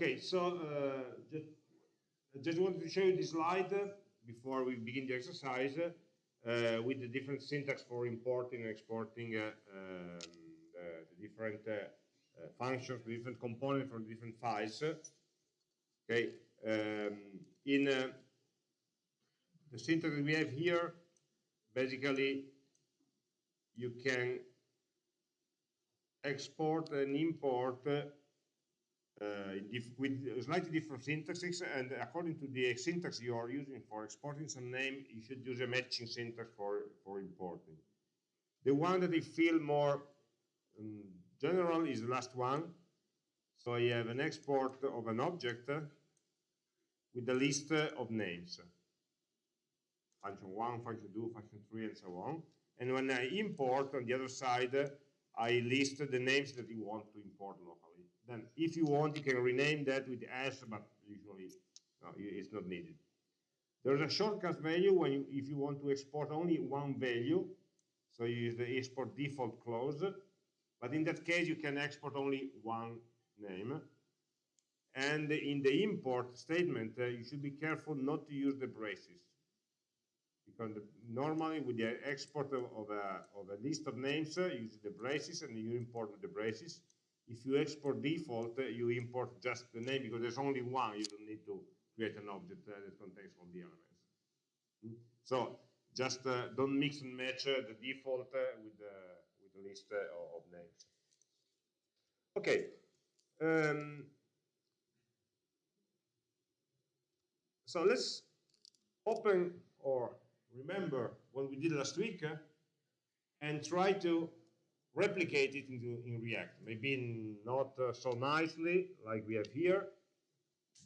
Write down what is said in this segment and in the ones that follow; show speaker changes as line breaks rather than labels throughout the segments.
Okay, so uh, just, I just wanted to show you this slide uh, before we begin the exercise uh, with the different syntax for importing and exporting uh, um, the, different uh, uh, functions, the different components from different files. Okay, um, in the syntax that we have here, basically you can export and import uh, Uh, with slightly different syntaxes and according to the syntax you are using for exporting some name you should use a matching syntax for for importing. The one that I feel more um, general is the last one. So I have an export of an object uh, with a list uh, of names. Function 1, function 2, function 3 and so on. And when I import on the other side I list the names that you want to import locally then if you want, you can rename that with s, but usually no, it's not needed. There's a shortcut value when you, if you want to export only one value, so you use the export default clause, but in that case you can export only one name. And in the import statement, uh, you should be careful not to use the braces. Because the, normally with the export of, of, a, of, a, list of names, uh, you use the braces and you import with the braces. If you export default, you import just the name because there's only one. You don't need to create an object that contains all the elements. Hmm? So just uh, don't mix and match uh, the default uh, with the with the list of names. Okay. Um, so let's open or remember what we did last week and try to replicate it into in React. Maybe not uh, so nicely like we have here,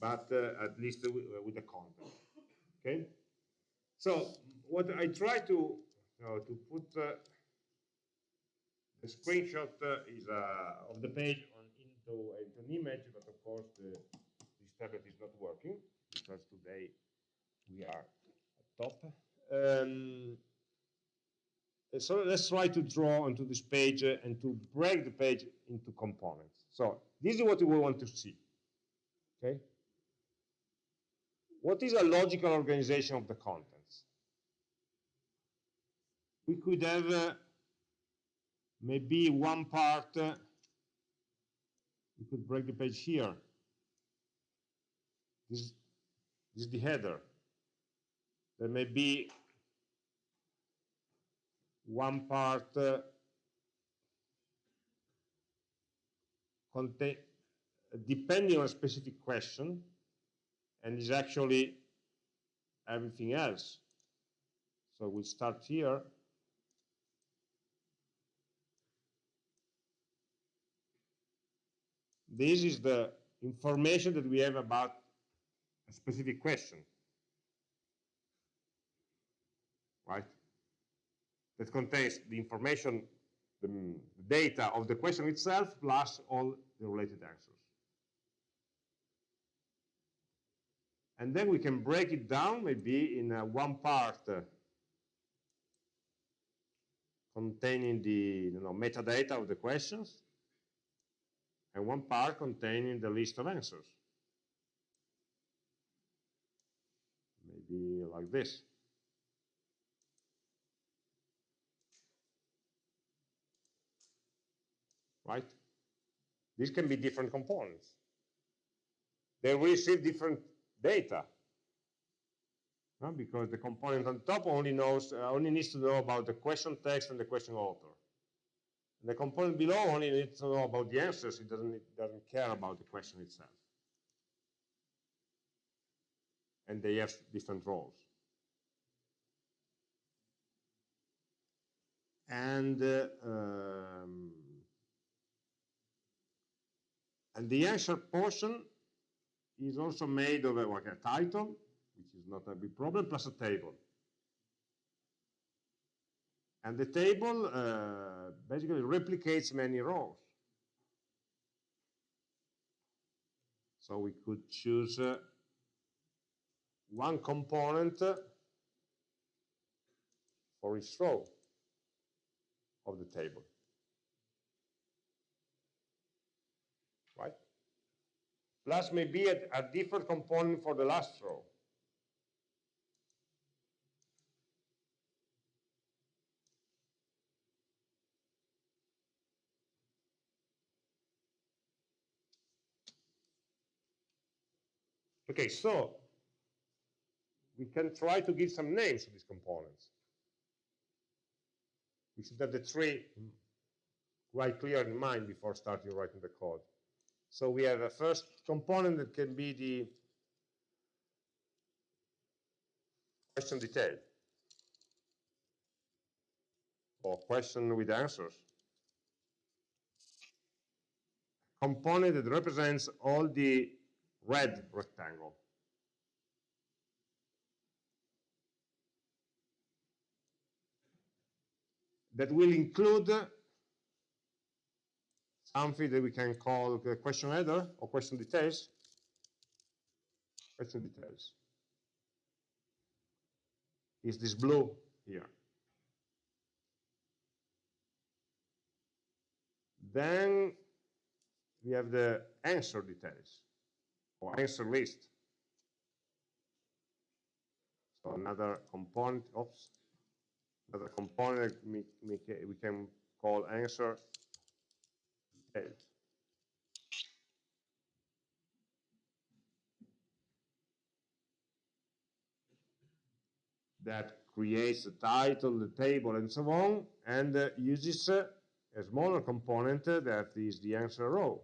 but uh, at least with, uh, with, the content. Okay. So what I try to to put uh, the screenshot uh, is of the page on into, into an image, but of course the, this tablet is not working because today we are at top. Um, so let's try to draw onto this page uh, and to break the page into components. So this is what we want to see. Okay. What is a logical organization of the contents? We could have uh, maybe one part, uh, we could break the page here. This, this is the header. There may be one part uh, depending on a specific question, and is actually everything else. So we start here. This is the information that we have about a specific question. Right? That contains the information, the, data of the question itself, plus all the related answers. And then we can break it down maybe in uh, one part uh, containing the you know, metadata of the questions, and one part containing the list of answers. Maybe like this. Right? These can be different components. They receive different data because the component on top only knows uh, only needs to know about the question text and the question author. And the component below only needs to know about the answers. It doesn't it doesn't care about the question itself. And they have different roles. And uh, um, and the answer portion is also made of a, like a title, which is not a big problem, plus a table. And the table uh, basically replicates many rows. So we could choose uh, one component for each row of the table. Plus maybe a, a different component for the last row. Okay, so we can try to give some names to these components. We should have the tree quite clear in mind before starting writing the code. So we have a first component that can be the question detail or question with answers. Component that represents all the red rectangle. That will include something that we can call the question header or question details. Question details. Is this blue here? Then we have the answer details or answer list. So another component, oops, another component we, we can call answer details. That creates the title, the table, and so on, and uh, uses uh, a smaller component uh, that is the answer row.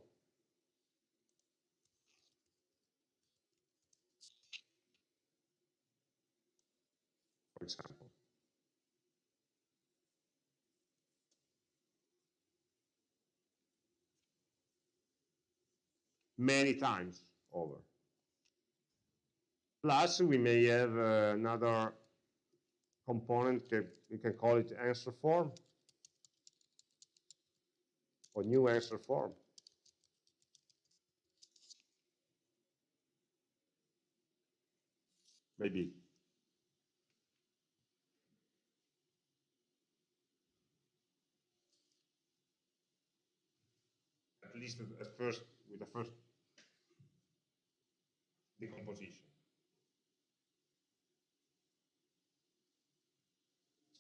for example. Many times over. Plus, we may have uh, another component, that we can call it answer form, or new answer form. Maybe. at least at first, with the first decomposition.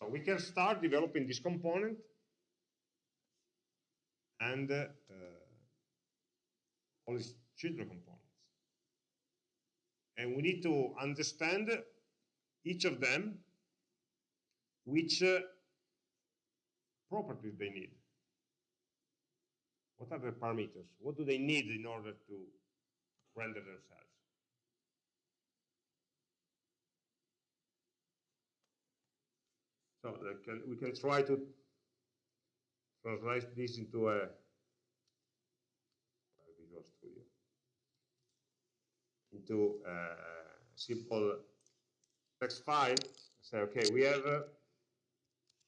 So we can start developing this component and uh, all these children components. And we need to understand each of them, which uh, properties they need. What are the parameters? What do they need in order to render themselves? So uh, can, we can try to translate this into a Visual Studio into a simple text file. Say, okay, we have a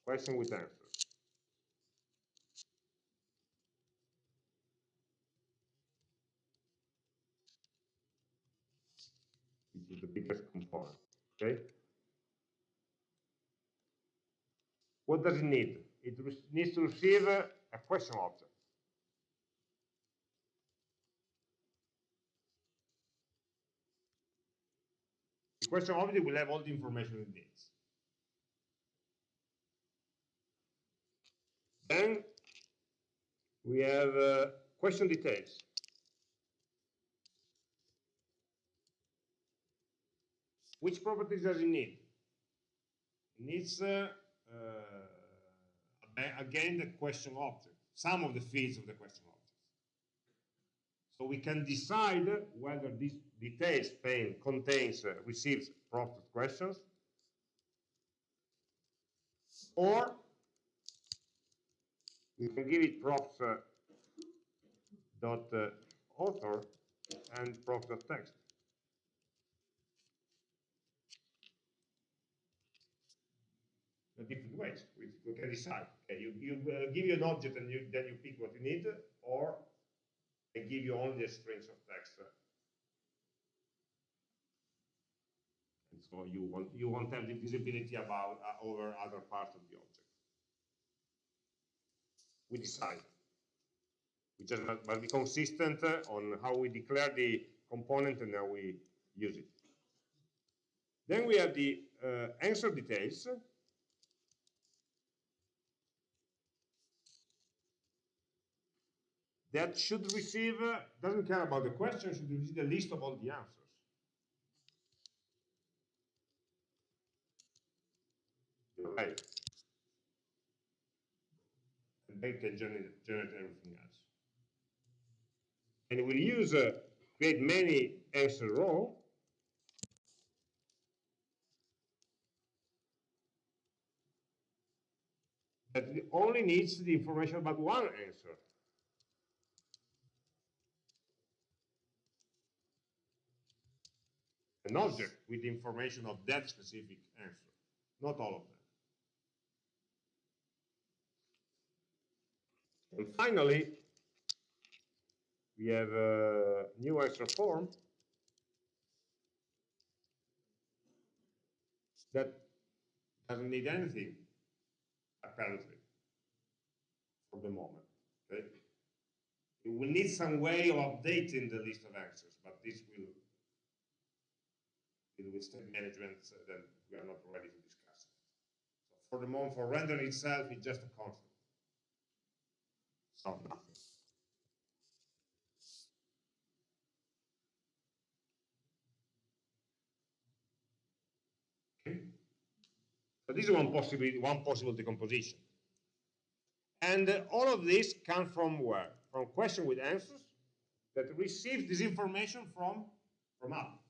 question with answer. the biggest component. Okay. What does it need? It needs to receive a question object. The question object will have all the information it needs. Then we have uh, question details. Which properties does it need? It needs, uh, again, the question object, some of the fields of the question object. So we can decide whether this details pane contains, uh, receives prompted questions, or we can give it props uh, dot uh, author and props dot text. Different ways. We, can decide. Okay, you, you uh, give you an object and you, then you pick what you need, or they give you only the strings of text. And so you won't you won't have the visibility about uh, over other parts of the object. We decide. We just must, must be consistent uh, on how we declare the component and how we use it. Then we have the uh, answer details. That should receive, uh, doesn't care about the question, should receive the list of all the answers. Right. And then can generate, generate everything else. And we'll use, uh, create many answer row that only needs the information about one answer. An object with information of that specific answer, not all of them. And finally, we have a new answer form that doesn't need anything apparently, for the moment. Okay? We will need some way of updating the list of answers, but this will deal with state management uh, that we are not ready to discuss. So for the moment, for render itself, it's just a concept. So nothing. So this is one possible, one possible decomposition. And uh, all of this comes from where? From question with answers that receives this information from, from app.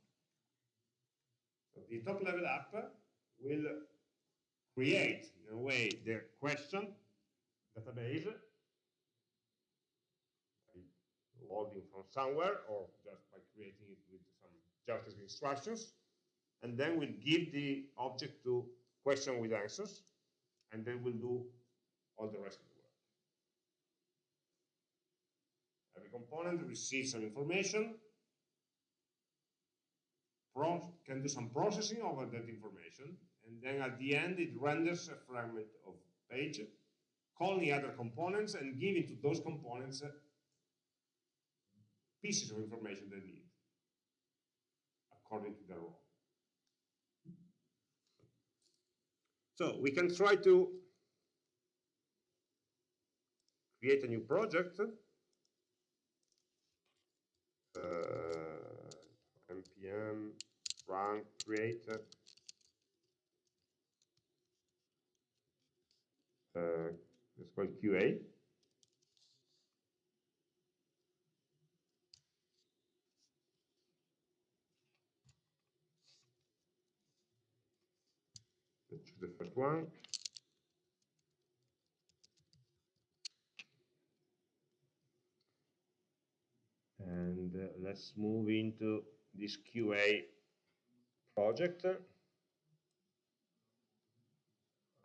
The top level app will create, in a way, the question database loading from somewhere or just by creating it with some JavaScript instructions and then we'll give the object to question with answers, and then we'll do all the rest of the work. Every component receives some information, can do some processing over that information, and then at the end it renders a fragment of page, calling the other components and giving to those components pieces of information they need according to their role. So we can try to create a new project. Uh, npm run create uh, it's called QA. the first one. And uh, let's move into this QA project.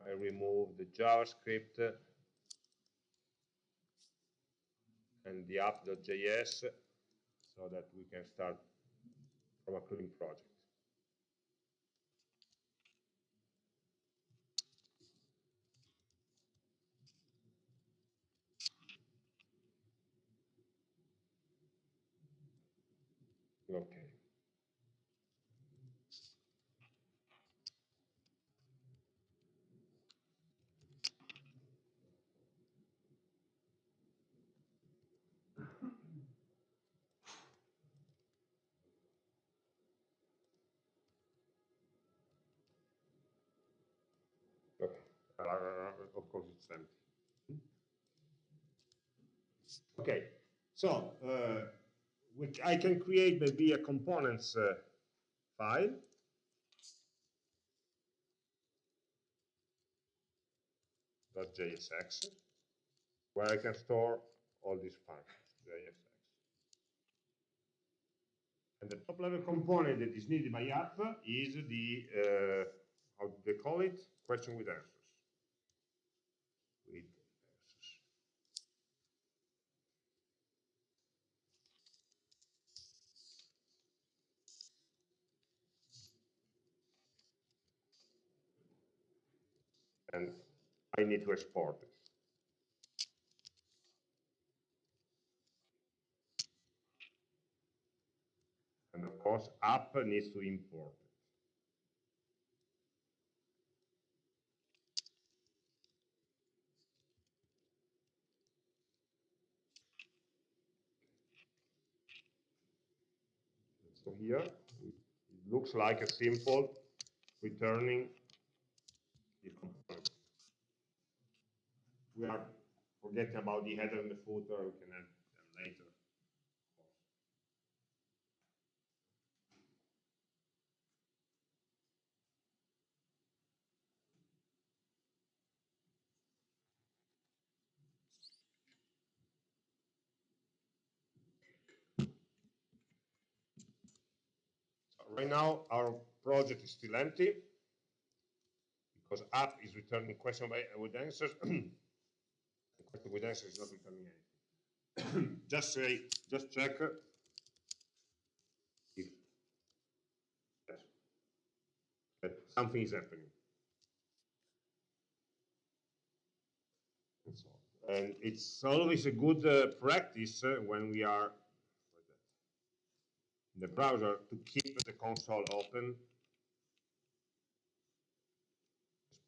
I remove the JavaScript and the app.js so that we can start from a clean project. Okay. Okay. Uh, of course, it's empty. Okay, so uh, which I can create maybe a components uh, file. .jsx, where I can store all these functions, JSX. And the top level component that is needed by app is the, uh, how do they call it? Question with answers. and I need to export this. And of course, app needs to import it. So here, it looks like a simple returning we are forgetting about the header and the footer, we can add them later. right now our project is still empty because app is returning question by, with answers. anything. just say, just check if something is happening. And, so, and it's always a good uh, practice uh, when we are in the browser to keep the console open,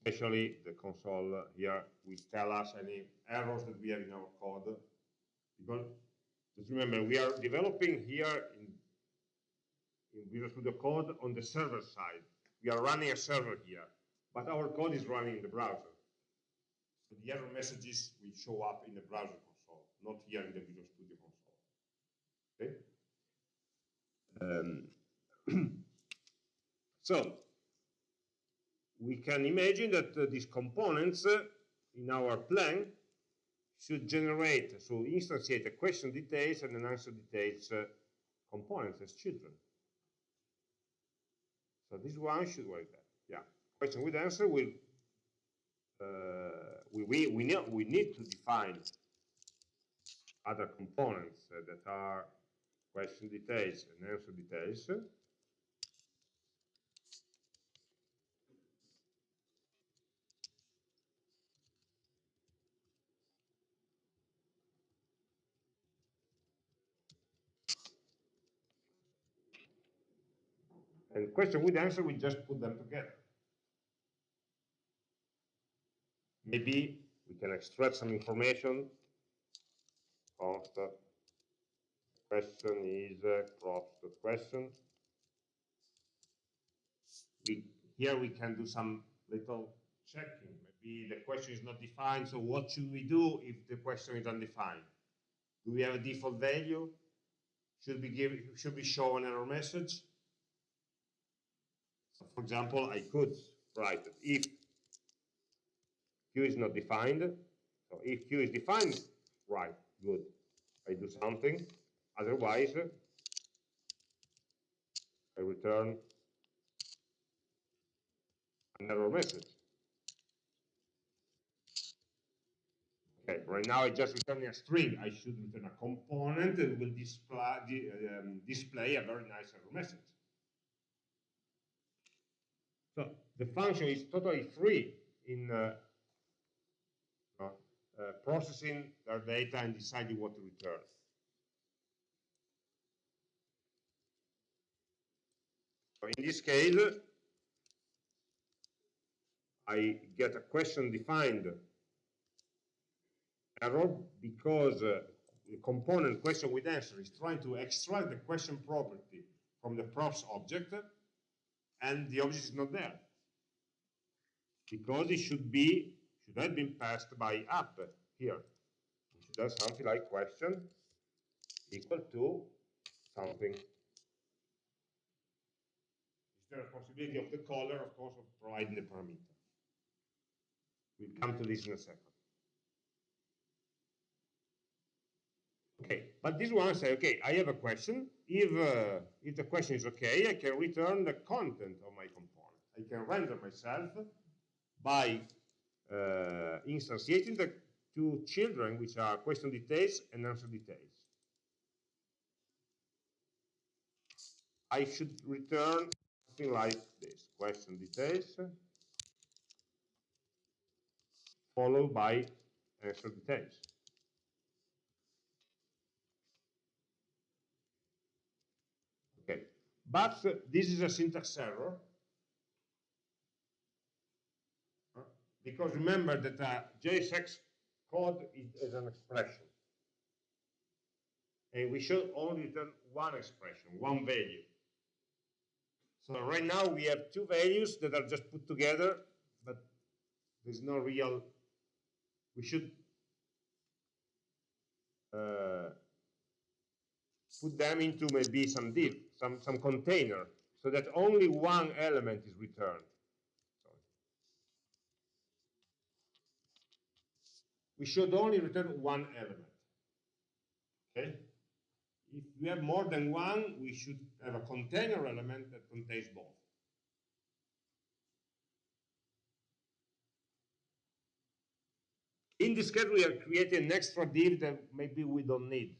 especially the console here will tell us any errors that we have in our code. Because just remember, we are developing here in, in Visual Studio Code on the server side. We are running a server here, but our code is running in the browser. So the error messages will show up in the browser console, not here in the Visual Studio console. Okay? Um, so we can imagine that uh, these components uh, in our plan should generate, so instantiate a question details and an answer details uh, components as children. So this one should work that. Yeah, question with answer will uh, we, we, we, need, we need to define other components uh, that are question details and answer details. And question with answer, we just put them together. Maybe we can extract some information of the question is uh, props the question. We, here we can do some little checking. Maybe the question is not defined, so what should we do if the question is undefined? Do we have a default value? Should we give should we show an error message? For example, I could write it if q is not defined. So if q is defined, right, good. I do something. Otherwise, I return an error message. Okay, right now I just return a string. I should return a component that will display, um, display a very nice error message. So the function is totally free in uh, uh, processing their data and deciding what to return. So in this case, I get a question defined error because uh, the component question with answer is trying to extract the question property from the props object and the object is not there because it should be should have been passed by up here it should have something like question equal to something the responsibility of the caller, of course, of providing the parameter. We'll come to this in a second. Okay, but this one say, okay, I have a question. If, uh, if the question is okay, I can return the content of my component. I can render myself by uh, instantiating the two children, which are question details and answer details. I should return something like this, question details, followed by answer details. Okay, But this is a syntax error. Because remember that uh, JSX code is, is an expression. And we should only return one expression, one value. So right now we have two values that are just put together, but there's no real, we should uh, put them into maybe some div, some, some container, so that only one element is returned. We should only return one element. Okay? If we have more than one, we should have a container element that contains both. In this case, we are creating an extra div that maybe we don't need.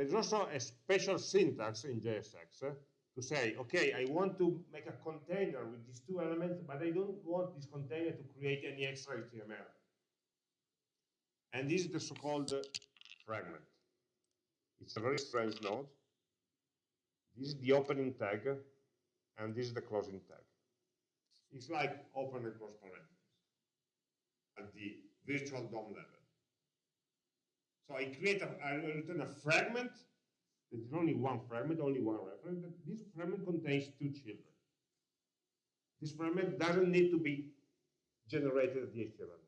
There's also a special syntax in JSX eh, to say, okay, I want to make a container with these two elements, but I don't want this container to create any extra HTML. And this is the so-called uh, fragment. It's a very strange node. This is the opening tag, and this is the closing tag. It's like open and close parentheses at the virtual DOM level. So I create a, I return a fragment. There's only one fragment, only one reference. But This fragment contains two children. This fragment doesn't need to be generated at the HTML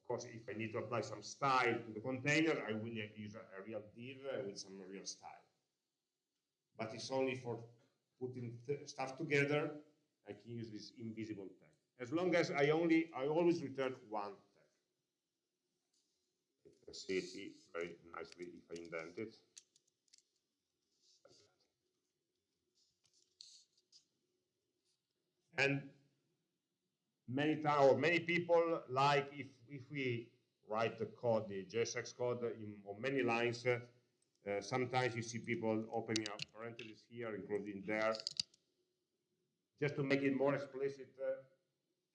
Of course, if I need to apply some style to the container, I will use a, a real div uh, with some real style. But it's only for putting stuff together. I can use this invisible tag. As long as I only, I always return one see it very nicely if I indent it. And many times, or many people like if, if we write the code, the JSX code in, on many lines, uh, sometimes you see people opening up parentheses here, including there, just to make it more explicit uh,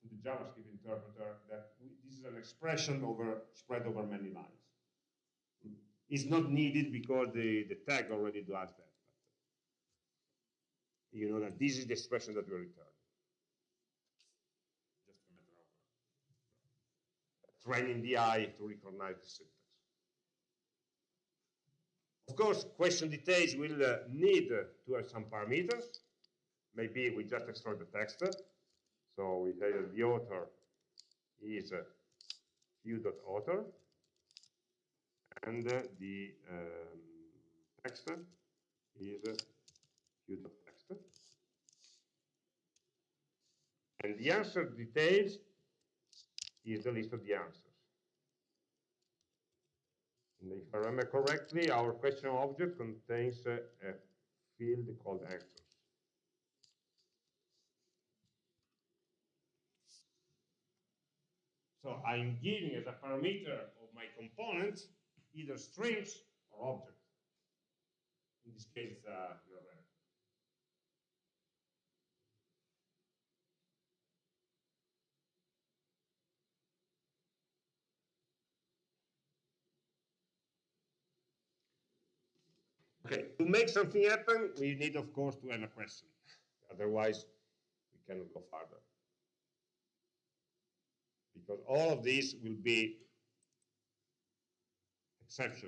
to the JavaScript interpreter that this is an expression over spread over many lines is not needed because the, the tag already does that. But you know that this is the expression that we return. Just a matter of training the eye to recognize the syntax. Of course, question details will uh, need uh, to have some parameters. Maybe we just extract the text. So we say that the author is uh, q.author and the um, text is q.text. And the answer details is the list of the answers. And if I remember correctly, our question object contains a, a field called answers. So I'm giving as a parameter of my component either strings or objects. In this case, uh, URL. Okay, to make something happen, we need, of course, to have a question. Otherwise, we cannot go further. Because all of these will be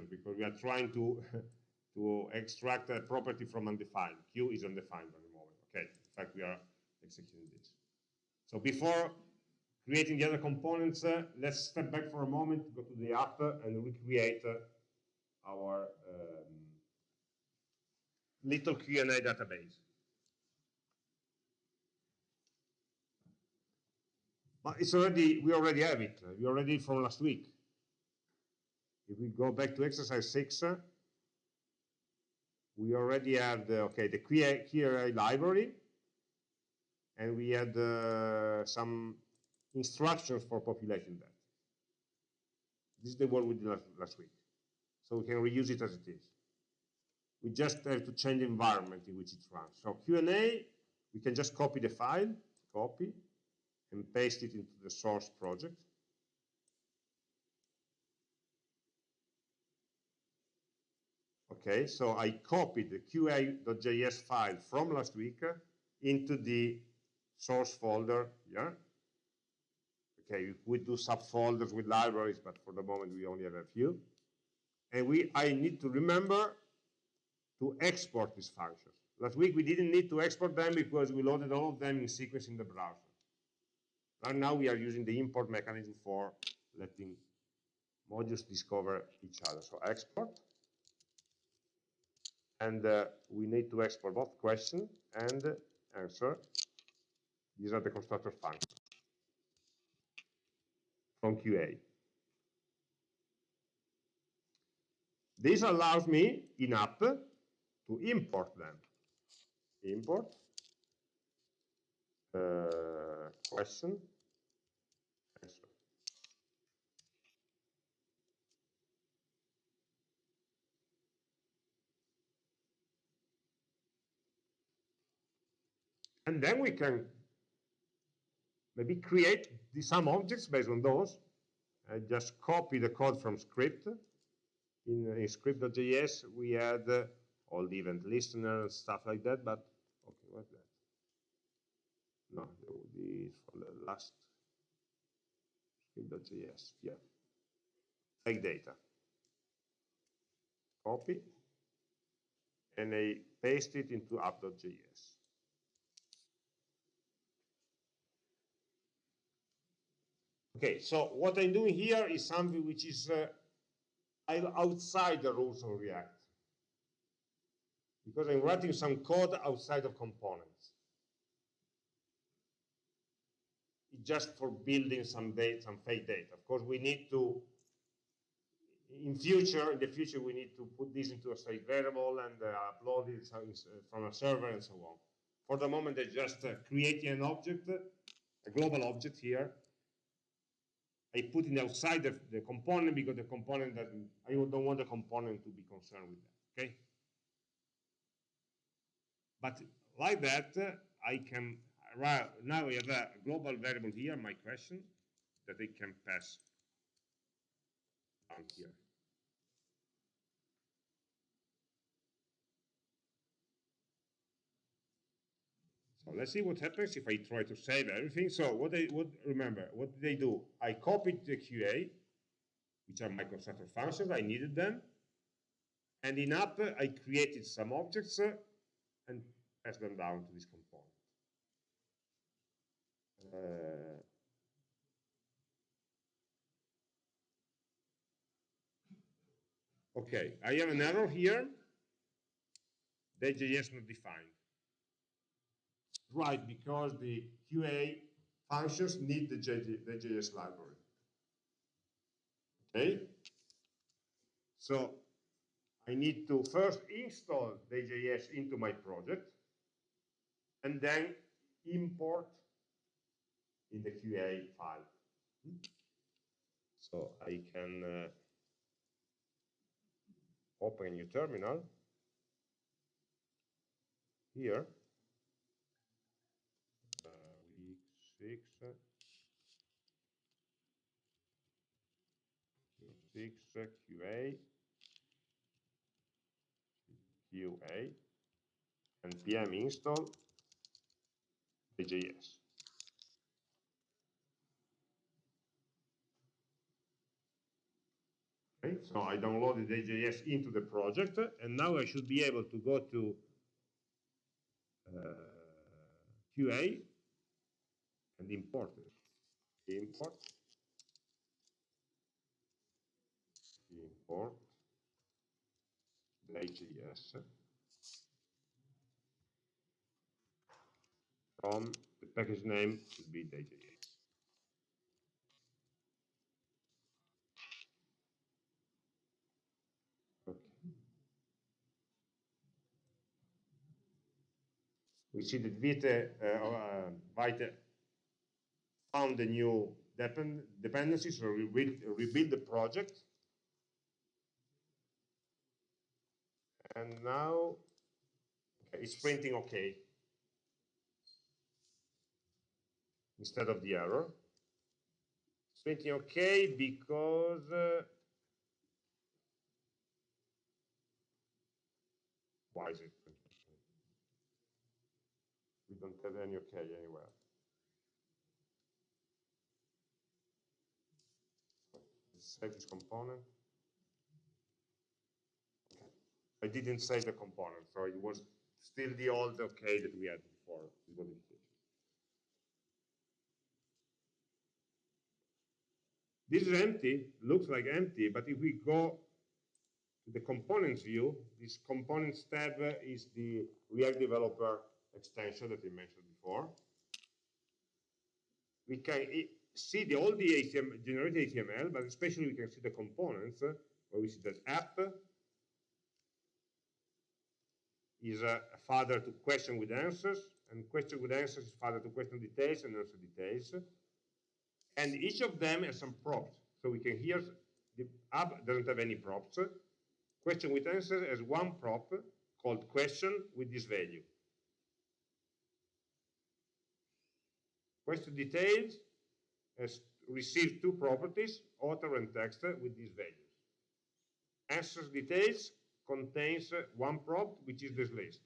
because we are trying to to extract a property from undefined. Q is undefined at the moment. Okay, in fact, we are executing this. So before creating the other components, uh, let's step back for a moment, go to the app and recreate uh, our um, little Q&A database. But it's already, we already have it. We already from last week. If we go back to exercise six, uh, we already have the, okay, the query library, and we had uh, some instructions for populating that. This is the one we did last, last week. So we can reuse it as it is. We just have to change the environment in which it runs. So Q&A, we can just copy the file, copy, and paste it into the source project. Okay, so I copied the qa.js file from last week into the source folder, yeah? Okay, we do subfolders with libraries, but for the moment we only have a few. And we, I need to remember to export these functions. Last week we didn't need to export them because we loaded all of them in sequence in the browser. And now we are using the import mechanism for letting modules discover each other. So export. And uh, we need to export both question and answer. These are the constructor functions from QA. This allows me in app to import them. Import uh, question answer. And then we can maybe create some objects based on those. I just copy the code from script. In, in script.js, we had uh, all the event listener and stuff like that, but okay, what's that? No, that the for the last script.js, yeah. Take data. Copy, and I paste it into app.js. Okay, so what I'm doing here is something which is uh, outside the rules of React. Because I'm writing some code outside of components. It's just for building some data, some fake data. Of course, we need to, in future, in the future, we need to put this into a state variable and uh, upload it from a server and so on. For the moment, I'm just uh, creating an object, a global object here, I put it outside the, the component because the component doesn't, I don't want the component to be concerned with that, okay? But like that, uh, I can, now we have a global variable here, my question, that I can pass here. So let's see what happens if I try to save everything. So what I would remember, what did they do? I copied the QA, which are my constructor functions, I needed them. And in app, I created some objects uh, and passed them down to this component. Uh, okay, I have an error here. Dayjs not defined right because the QA functions need the, the JS library. Okay? So I need to first install dayjs into my project and then import in the QA file. So I can uh, open a new terminal here QA, QA, and pm install dayjs. Okay, so I downloaded dayjs into the project, and now I should be able to go to uh, QA and import it. Import JS from the package name should be. Okay. We see that Vite, uh, uh, Vite found a new depend dependency, so rebuild, rebuild the project. And now okay, it's printing OK instead of the error. It's printing OK because uh, Why is it? We don't have any OK anywhere. Save this component. Okay. I didn't save the component, so it was still the old OK that we had before modification. This is empty, looks like empty, but if we go to the components view, this components tab is the React Developer extension that we mentioned before. We can see the, all the HTML, generated HTML, but especially we can see the components, where we see that app is a, father to question with answers, and question with answers is father to question details and answer details. And each of them has some props. So we can hear the app doesn't have any props. Question with answer has one prop called question with this value. Question details has received two properties, author and text, with these values. Answers details contains one prop, which is this list.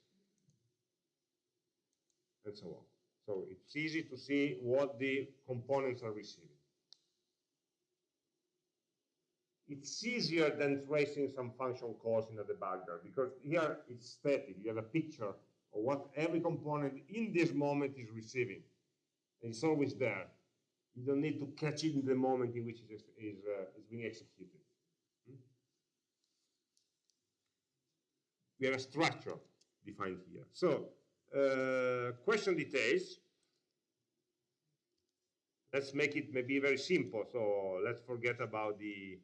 And so on. So it's easy to see what the components are receiving. It's easier than tracing some function calls in a debugger because here it's static. You have a picture of what every component in this moment is receiving. And it's always there. You don't need to catch it in the moment in which it is, is, uh, is being executed. We have a structure defined here. So uh, question details. Let's make it maybe very simple. So let's forget about the,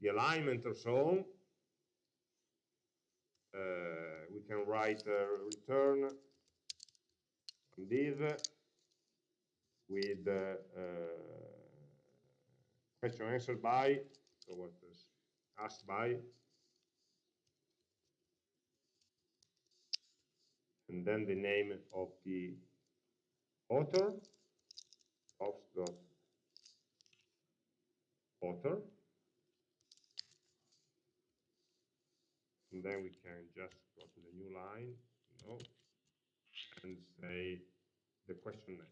the alignment or so. Uh, we can write return div with uh, question answered by, so what is asked by, and then the name of the author, author, and then we can just go to the new line, and say the question name.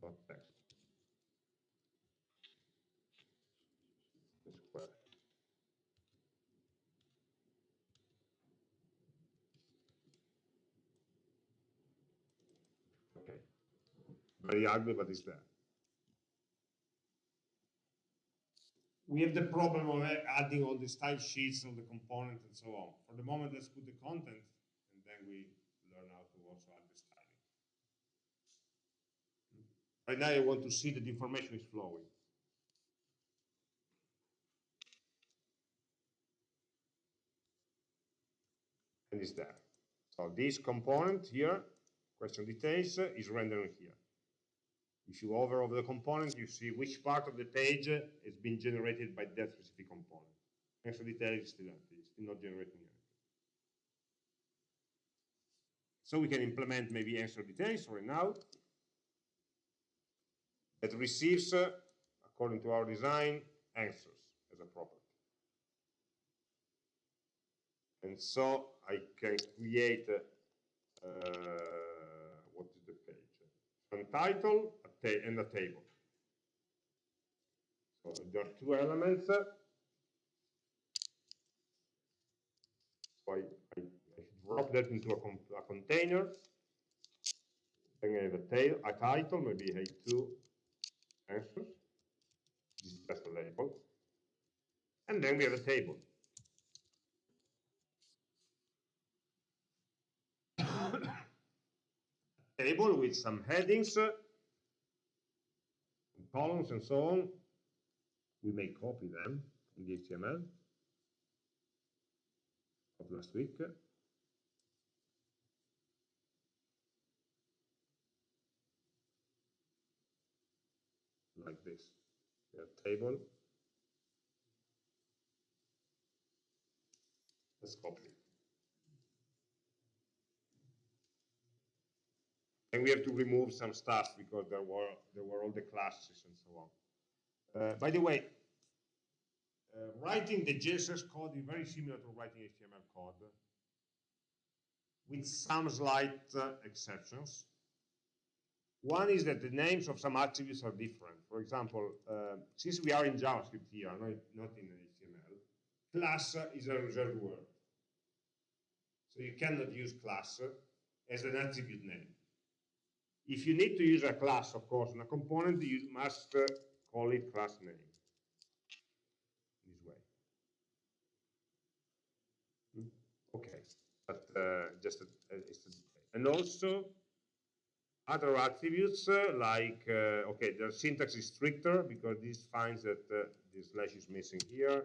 Dot text. Very ugly, but it's there. We have the problem of adding all the style sheets of the components and so on. For the moment, let's put the content, and then we learn how to also add the styling. Right now, I want to see that the information is flowing. And it's there. So this component here, question details, is rendering here. If you hover over the component, you see which part of the page has been generated by that specific component. Answer detail is still empty, it's still not generating anything. So we can implement maybe answer details right now that receives, uh, according to our design, answers as a property. And so I can create uh, what is the page? Some title, and a table. So there are two elements. So I, I, I drop that into a, a container. Then I have a, tail, a title, maybe I have two answers. This is just a label. And then we have a table. table with some headings columns and so on, we may copy them in the HTML of last week. Like this, a table. Let's copy and we have to remove some stuff because there were there were all the classes and so on. Uh, by the way, uh, writing the JSX code is very similar to writing HTML code, with some slight uh, exceptions. One is that the names of some attributes are different. For example, uh, since we are in JavaScript here, not, not in HTML, class is a reserved word. So you cannot use class as an attribute name. If you need to use a class, of course, in a component, you must uh, call it class name. This way. Hmm? Okay, but uh, just a, a, a, and also other attributes uh, like uh, okay, the syntax is stricter because this finds that uh, the slash is missing here,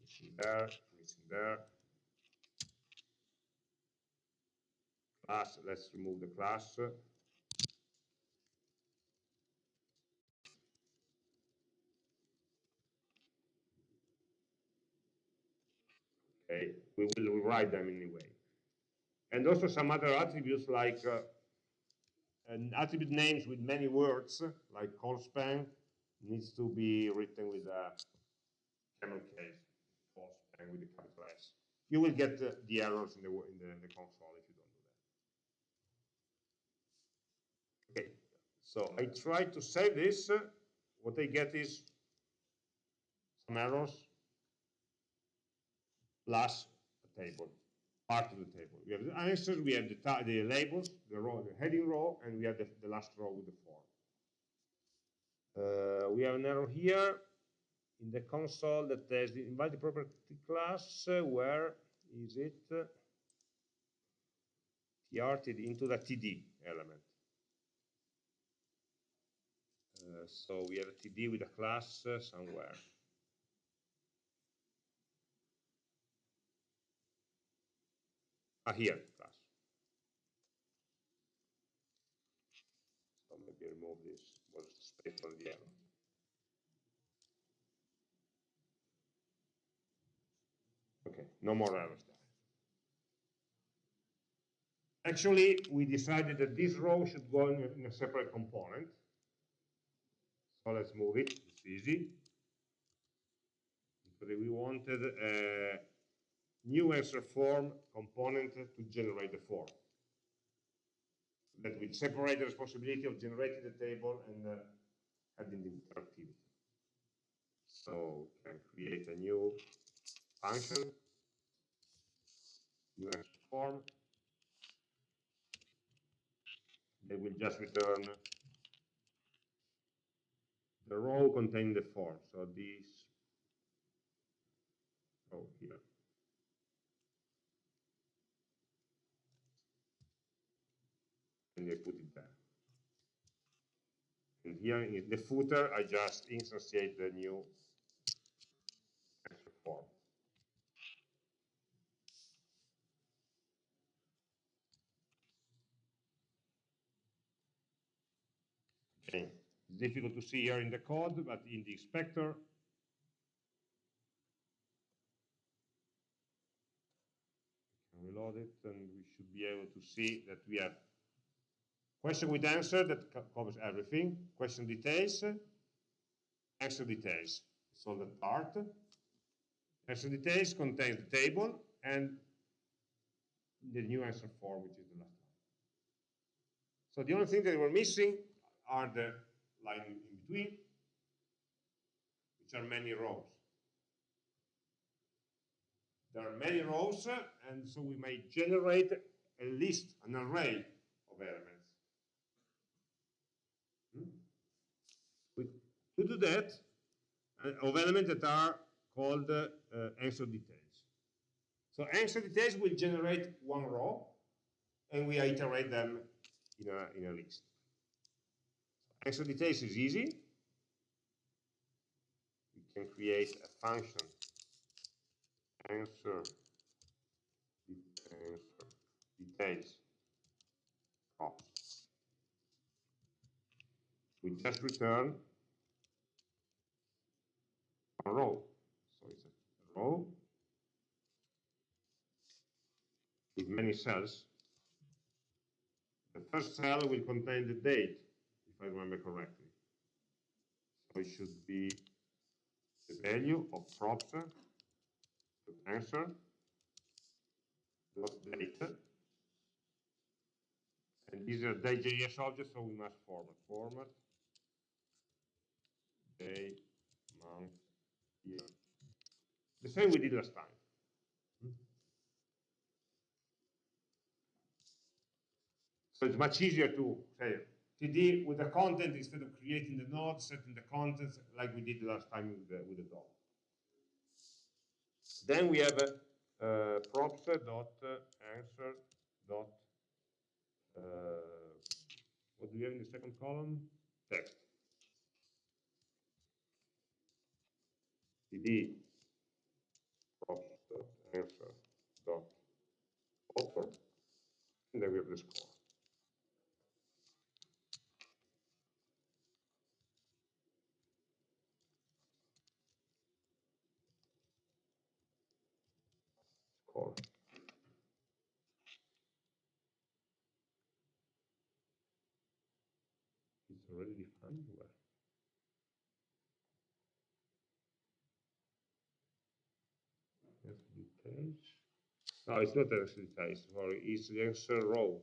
missing there, missing there. Class, let's remove the class. Okay, we will rewrite them anyway. And also some other attributes like uh, attribute names with many words, like colspan, needs to be written with a camel case, call span with a capital S. You will get the errors in the, in the, in the console if you Okay, so I try to save this. What I get is some errors plus a table, part of the table. We have the answers, we have the, the labels, the row, the heading row, and we have the, the last row with the form. Uh, we have an error here in the console that says the invalid property class. Uh, where is it? tr into the td element. Uh, so we have a TD with a class uh, somewhere. Ah, here, class. So maybe remove this, was space for the error. Okay, no more errors there. Actually, we decided that this row should go in a, in a separate component. So let's move it, it's easy. Because we wanted a new answer form component to generate the form. That will separate the responsibility of generating the table and uh, adding the interactivity. So we can create a new function, new answer form. They will just return the row containing the form. So this row here. And I put it there. And here in the footer, I just instantiate the new form. Okay. It's difficult to see here in the code, but in the inspector, reload it and we should be able to see that we have question with answer that covers everything, question details, answer details. All that part. Answer details contains the table and the new answer form, which is the last one. So the only thing that we're missing are the line in between, which are many rows. There are many rows, and so we may generate a list, an array of elements. Hmm? We, to do that, uh, of elements that are called uh, answer details. So answer details will generate one row, and we iterate them in a, in a list. Details is easy. We can create a function answer, answer details. Oh. We just return a row. So it's a row with many cells. The first cell will contain the date if I remember correctly. So it should be the value of props to answer dot date. And these are day.js objects so we must format format. Day month year the same we did last time. So it's much easier to say TD with the content instead of creating the node, setting the contents like we did last time with the, with the DOM. Then we have uh, uh, props dot answer dot uh, what do we have in the second column? Text. TD props answer dot author, and then we have the score. Call. It's already defined where? Yes, details. No, it's not answer details, sorry, it's the answer row.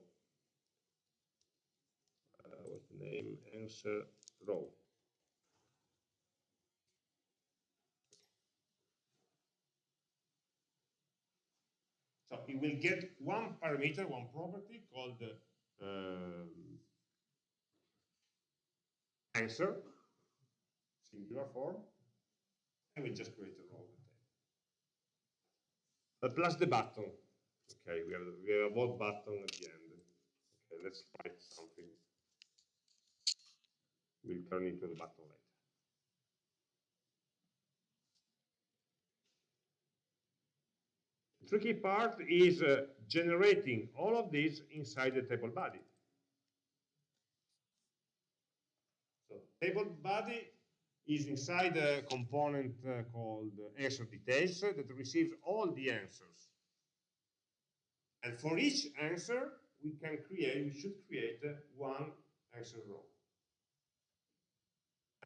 Uh, what's the name? Answer row. So it will get one parameter, one property called um, answer, singular form, and we just create a row. Uh, plus the button. Okay, we have we have a vote button at the end. Okay, let's write something. We'll turn into the button later. Tricky part is uh, generating all of these inside the table body. So table body is inside a component uh, called answer details that receives all the answers. And for each answer, we can create, we should create uh, one answer row.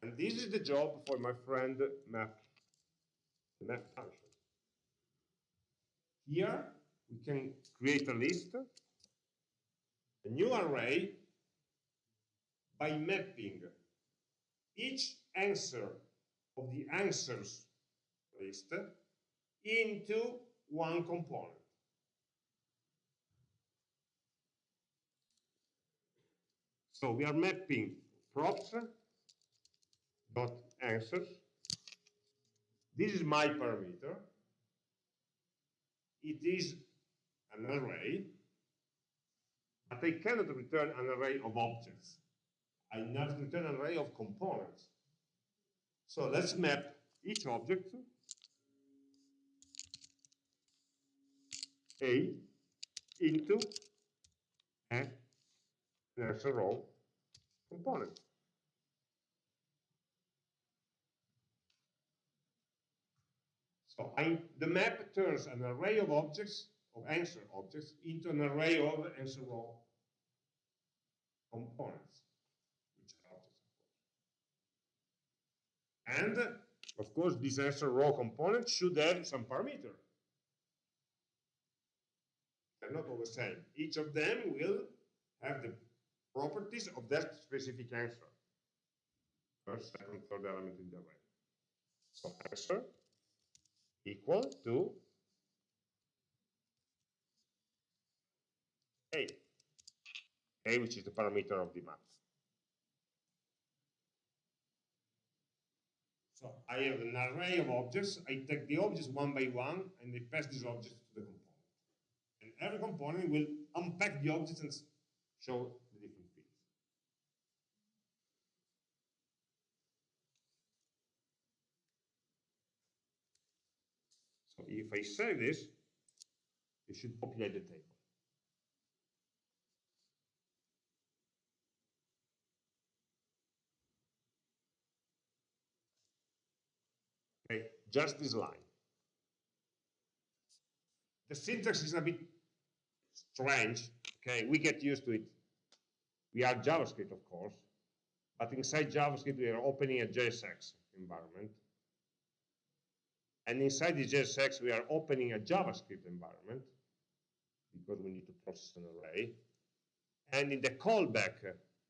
And this is the job for my friend map, map function. Here, we can create a list, a new array, by mapping each answer of the answers list into one component. So we are mapping props dot answers. This is my parameter it is an array, but I cannot return an array of objects. I must return an array of components. So let's map each object A into answer row component. So the map turns an array of objects, of answer objects, into an array of answer row components, which are objects, of course. And, of course, this answer row component should have some parameter. They're not all the same. Each of them will have the properties of that specific answer. First, second, third element in the array. So answer equal to A, A which is the parameter of the map. So I have an array of objects, I take the objects one by one and I pass these objects to the component. And every component will unpack the objects and show the different fields. So if I save this, it should populate the table. Okay, just this line. The syntax is a bit strange. Okay, we get used to it. We are JavaScript, of course, but inside JavaScript we are opening a JSX environment. And inside the JSX, we are opening a JavaScript environment because we need to process an array. And in the callback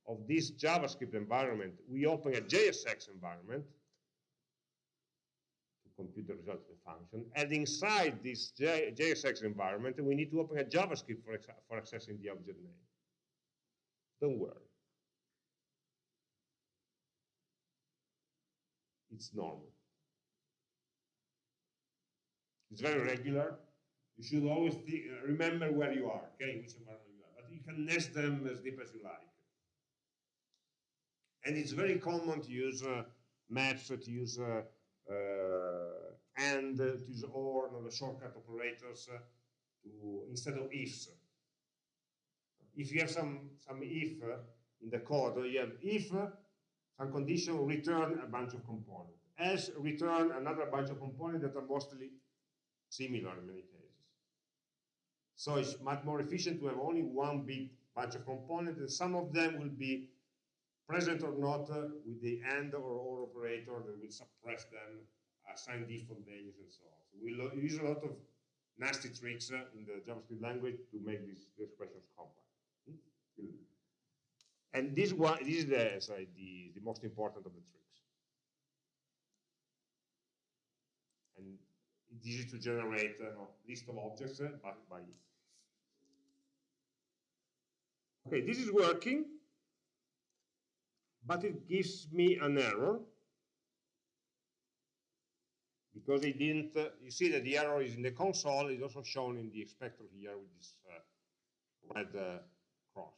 of this JavaScript environment, we open a JSX environment to compute the result of the function. And inside this J JSX environment, we need to open a JavaScript for, for accessing the object name. Don't worry. It's normal. It's very regular. You should always uh, remember where you are, okay, which environment you are. But you can nest them as deep as you like. And it's very common to use uh, maps, to use uh, uh, and, to use or, know, the shortcut operators uh, to instead of ifs. If you have some, some if uh, in the code, you have if some condition return a bunch of components. Else return another bunch of components that are mostly similar in many cases. So it's much more efficient to have only one big bunch of components, and some of them will be present or not uh, with the AND or OR operator that will suppress them, assign default values and so on. So we use a lot of nasty tricks uh, in the JavaScript language to make these, expressions compact. Hmm? And this one, this is the, sorry, the, the most important of the tricks. And it's easy to generate a uh, list of objects uh, by, by Okay, this is working but it gives me an error because it didn't, uh, you see that the error is in the console, it's also shown in the expector here with this uh, red uh, cross.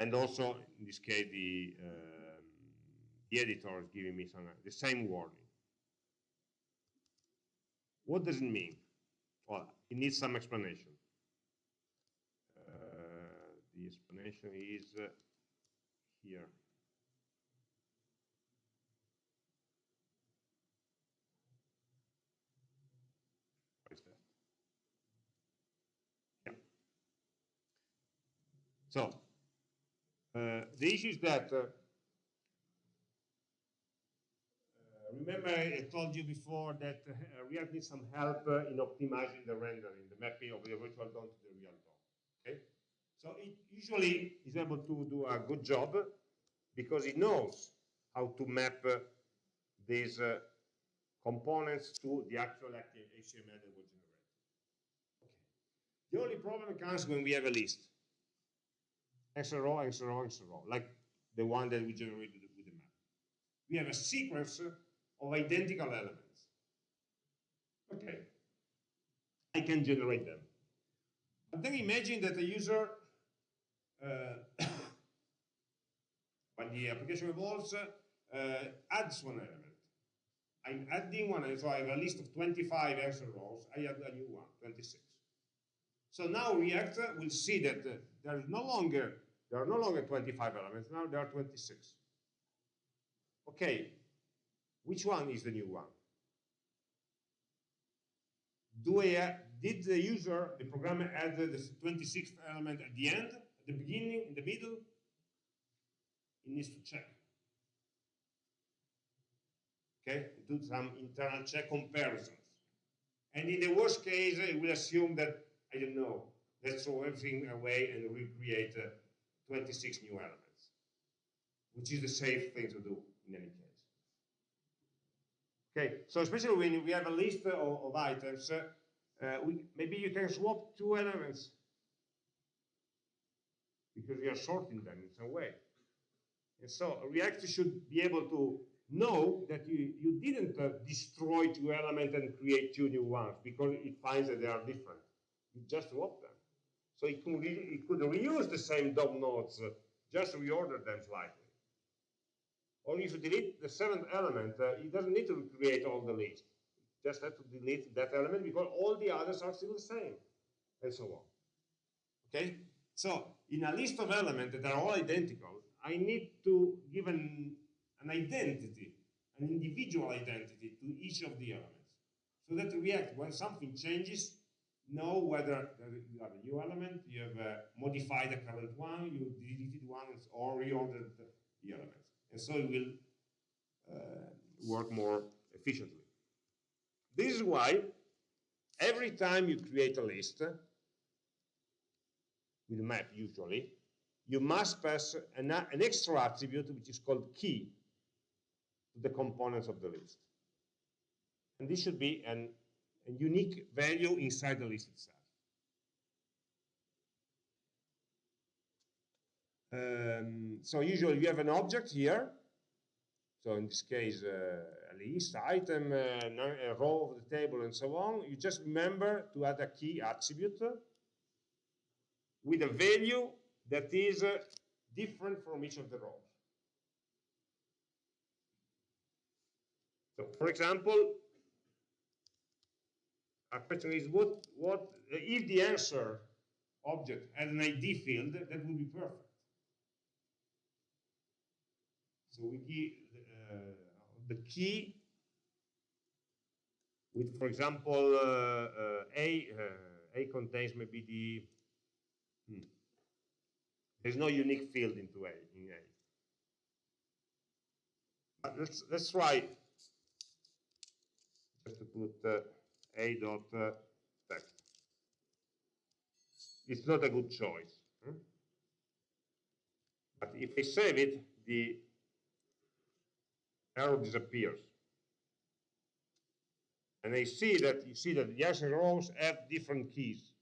And also, in this case, the, um, the editor is giving me some, the same warning. What does it mean? Well, it needs some explanation the explanation is uh, here. So, uh, the issue is that, uh, uh, remember I told you before that uh, React needs some help uh, in optimizing the rendering, the mapping of the virtual DOM to the real DOM. Okay? So it usually is able to do a good job because it knows how to map uh, these uh, components to the actual HTML that was generated. Okay. The only problem comes when we have a list. Answer row, answer row, answer row, like the one that we generated with the map. We have a sequence of identical elements. Okay. I can generate them. But then imagine that the user uh, when the application evolves, uh, adds one element. I'm adding one, and so I have a list of 25 extra rows, I add a new one, 26. So now React will see that uh, there is no longer there are no longer 25 elements, now there are 26. Okay, which one is the new one? Do I, did the user, the programmer add the 26th element at the end? At the beginning, in the middle, it needs to check. Okay, do some internal check comparisons. And in the worst case, it will assume that, I don't know, let's throw everything away and recreate uh, 26 new elements, which is the safe thing to do in any case. Okay, so especially when we have a list of, of items, uh, we, maybe you can swap two elements because you are sorting them in some way. And so React should be able to know that you, you didn't uh, destroy two elements and create two new ones because it finds that they are different. You just swap them. So it could, it could reuse the same DOM nodes, uh, just reorder them slightly. Or if you delete the seventh element, uh, it doesn't need to create all the list. It just have to delete that element because all the others are still the same, and so on. Okay? So in a list of elements that are all identical, I need to give an, an identity, an individual identity to each of the elements. So that React, when something changes, know whether you have a new element, you have uh, modified the current one, you deleted one, or reordered the elements. And so it will uh, work more efficiently. This is why every time you create a list, with a map usually, you must pass an, an extra attribute which is called key to the components of the list. And this should be an, a unique value inside the list itself. Um, so usually you have an object here. So in this case, uh, a list, item, uh, a row of the table, and so on. You just remember to add a key attribute with a value that is uh, different from each of the rows. So, for example, a question is what what if the answer object has an ID field, that would be perfect. So we give uh, the key with, for example, uh, uh, A, A contains maybe the, hmm, there's no unique field into A, in A. But let's, let's try just to put uh, A dot uh, text. It's not a good choice. Hmm? But if I save it, the arrow disappears. And I see that you see that the adjacent rows have different keys.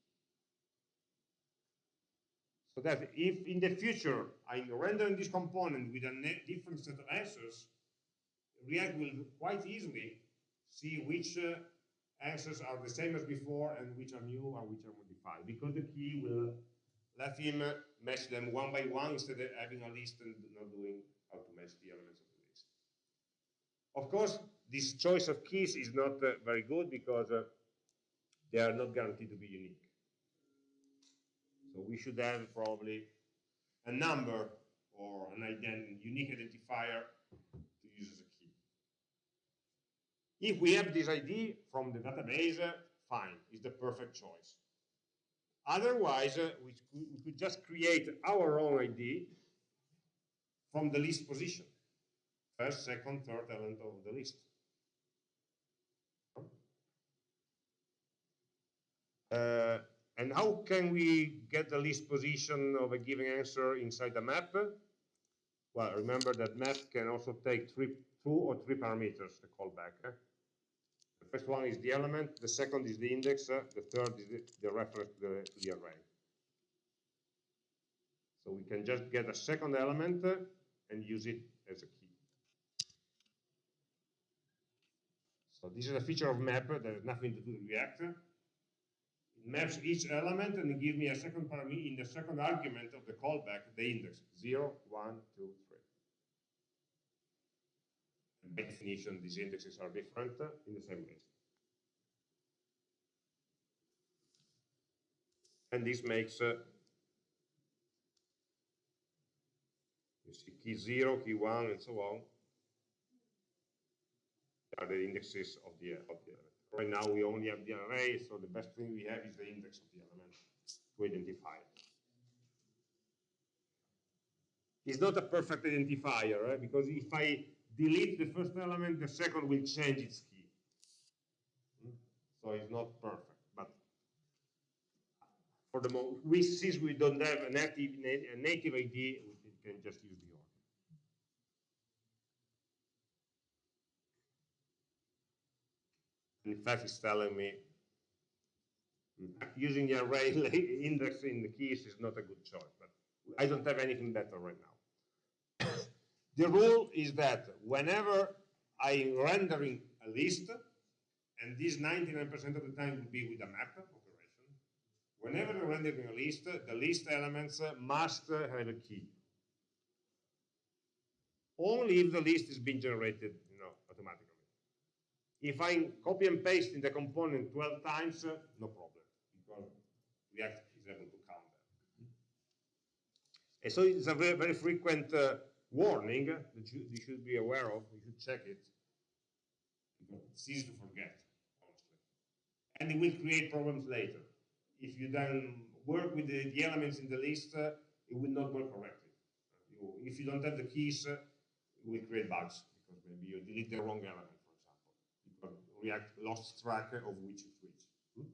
So that if in the future I'm rendering this component with a different set of answers, React will quite easily see which uh, answers are the same as before and which are new or which are modified, because the key will let him uh, match them one by one instead of having a list and not doing how to match the elements of course, this choice of keys is not uh, very good because uh, they are not guaranteed to be unique. So we should have probably a number or an ident unique identifier to use as a key. If we have this ID from the database, uh, fine, it's the perfect choice. Otherwise, uh, we, we could just create our own ID from the list position first, second, third element of the list. Uh, and how can we get the list position of a given answer inside the map? Well, remember that map can also take three, two or three parameters, the callback. Eh? The first one is the element, the second is the index, uh, the third is the, the reference to the, to the, array. So we can just get a second element uh, and use it as a key. So this is a feature of map that has nothing to do with React. It maps each element and gives me a second parameter in the second argument of the callback, the index 0, 1, 2, 3. And by definition, these indexes are different in the same way. And this makes uh, you see key 0, key 1, and so on are the indexes of the, of the element. Right now we only have the array, so the best thing we have is the index of the element to identify it. It's not a perfect identifier, right? because if I delete the first element, the second will change its key. Hmm? So it's not perfect, but for the moment, we, since we don't have a native, a native ID, we can just use the in fact, it's telling me using the array index in the keys is not a good choice, but I don't have anything better right now. the rule is that whenever I'm rendering a list, and this 99% of the time will be with a map operation, whenever I'm rendering a list, the list elements must have a key. Only if the list is being generated you know, automatically. If I copy and paste in the component 12 times, uh, no problem, because React is able to count them. And so it's a very, very frequent uh, warning that you, you, should be aware of, you should check it. It's easy to forget, honestly. And it will create problems later. If you then work with the, the elements in the list, uh, it will not work correctly. You, if you don't have the keys, uh, it will create bugs because maybe you delete the wrong element, React lost track of which is which. Hmm?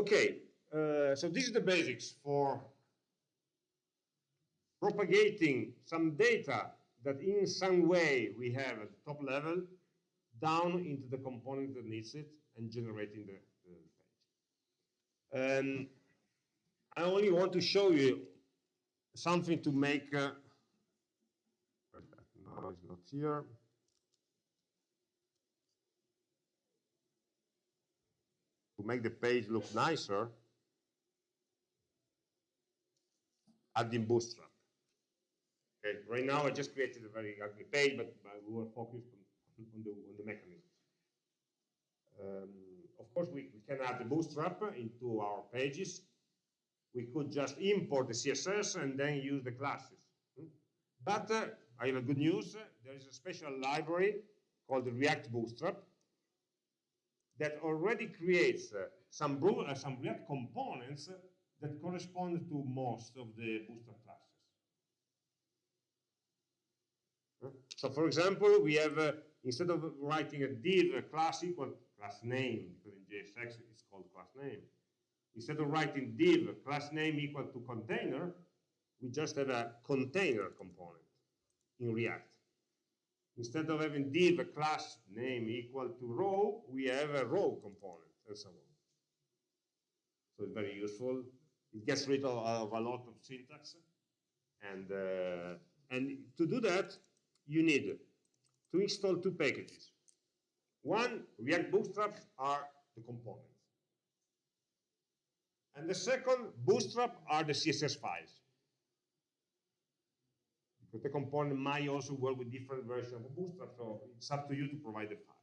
Okay, uh, so this is the basics for propagating some data that in some way we have at the top level down into the component that needs it and generating the, the page. Um, I only want to show you something to make, uh, no, it's not here. To make the page look nicer, adding Bootstrap. Okay, right now I just created a very ugly page, but, but we were focused on, on, the, on the mechanisms. Um, of course, we, we can add the Bootstrap into our pages. We could just import the CSS and then use the classes. Hmm? But uh, I have a good news. There is a special library called React Bootstrap that already creates uh, some, uh, some React components that correspond to most of the Bootstrap classes. So for example, we have, uh, instead of writing a div a class equal class name, because in JSX it's called class name, instead of writing div class name equal to container, we just have a container component in React. Instead of having div class name equal to row, we have a row component and so on. So it's very useful. It gets rid of, of a lot of syntax. And, uh, and to do that, you need to install two packages. One, React Bootstrap are the components. And the second, Bootstrap are the CSS files. The component might also work with different versions of Bootstrap, so it's up to you to provide the files.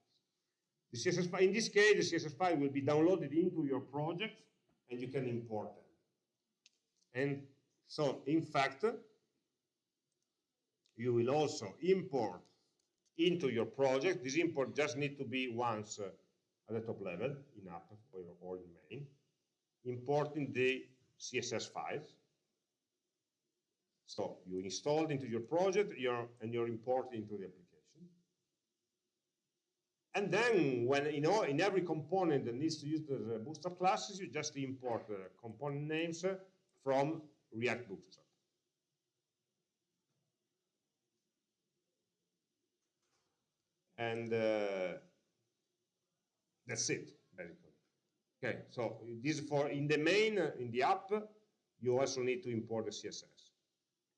The CSS file, in this case, the CSS file will be downloaded into your project and you can import them. And so, in fact, you will also import into your project. This import just need to be once uh, at the top level in app or in main, importing the CSS files. So you installed into your project you're, and you're importing into the application. And then when you know in every component that needs to use the Bootstrap classes, you just import the component names from React Bootstrap. and uh, that's it basically okay so this is for in the main uh, in the app you also need to import the css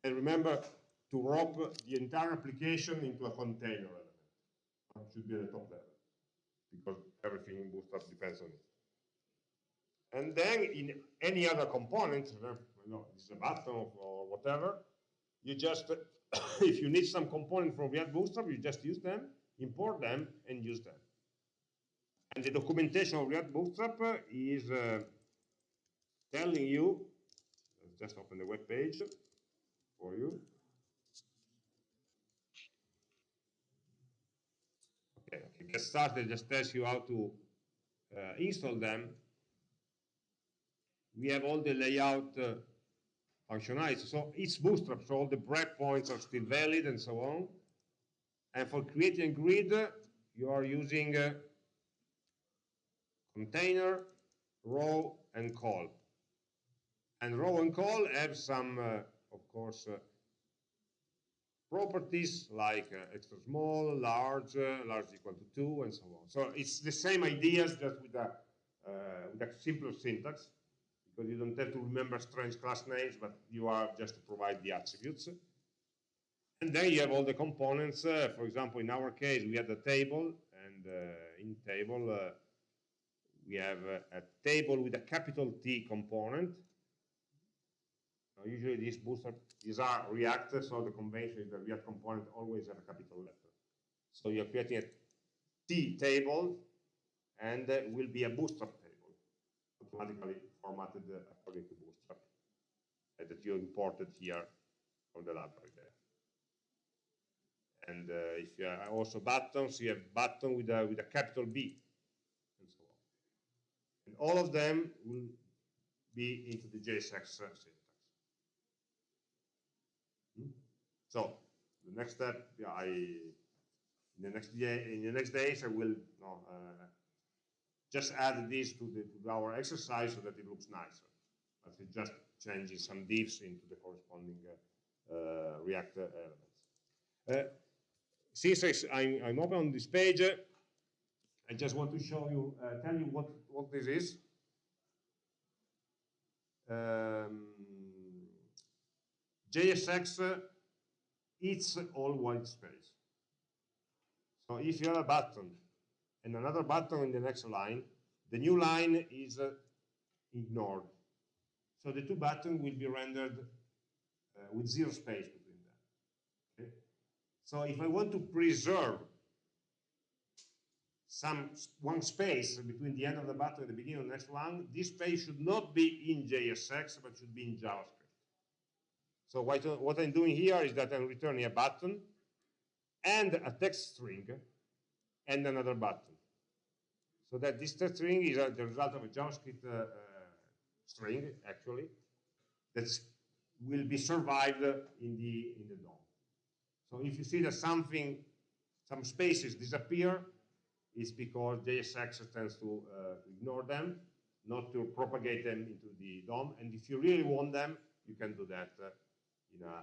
and remember to wrap the entire application into a container element it should be at the top level because everything in bootstrap depends on it and then in any other component you know this is a button or whatever you just if you need some component from React Bootstrap, you just use them import them and use them. And the documentation of React Bootstrap is uh, telling you, just open the web page for you. Okay, get started, just tells you how to uh, install them. We have all the layout uh. So it's Bootstrap, so all the breakpoints are still valid and so on. And for creating a grid, you are using uh, container, row, and Col. And row and Col have some, uh, of course, uh, properties like uh, extra small, large, uh, large equal to 2, and so on. So it's the same ideas just with a, with a simpler syntax, because you don't have to remember strange class names, but you are just to provide the attributes. And then you have all the components. Uh, for example, in our case, we had a table, and uh, in table, uh, we have a, a, table with a capital T component. Now, usually these bootstrap, these are React, so the convention is the React component always have a capital letter. So you're creating a T table, and uh, will be a bootstrap table, automatically formatted uh, according to bootstrap, uh, that you imported here from the library there. And uh, if you have also buttons, you have button with a, with a capital B, and so on. And all of them will be into the JSX syntax. Hmm? So the next step, yeah, I in the next day, in the next days, I will uh, just add this to, the, to our exercise so that it looks nicer. But it's just changing some divs into the corresponding uh, uh, React elements. Uh, since I'm, I'm open on this page, uh, I just want to show you, uh, tell you what, what this is. Um, JSX eats all white space. So if you have a button and another button in the next line, the new line is uh, ignored. So the two buttons will be rendered uh, with zero space between them. Okay? So if I want to preserve some one space between the end of the button and the beginning of the next one, this space should not be in JSX, but should be in JavaScript. So what, I'm doing here is that I'm returning a button and a text string and another button. So that this text string is the result of a JavaScript uh, uh, string, actually, that will be survived in the, in the DOM. So if you see that something, some spaces disappear, it's because JSX tends to, uh, ignore them, not to propagate them into the DOM. And if you really want them, you can do that uh, in a, uh,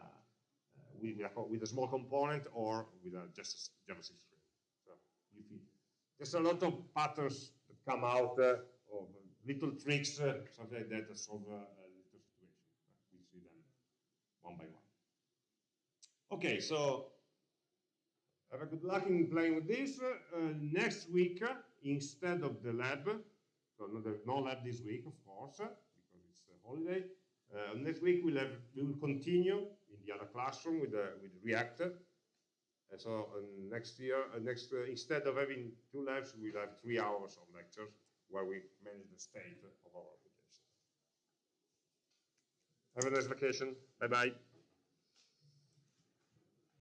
with, with, a, with a small component or with a, just a JavaScript string. So you, there's a lot of patterns that come out uh, of little tricks, uh, something like that, that solve uh, a little situation. We see them one by one. Okay, so have a good luck in playing with this. Uh, next week, uh, instead of the lab, so no, no lab this week, of course, uh, because it's a holiday. Uh, next week we'll have we will continue in the other classroom with the with React. And so next year, uh, next instead of having two labs, we'll have three hours of lectures where we manage the state of our application. Have a nice vacation. Bye bye.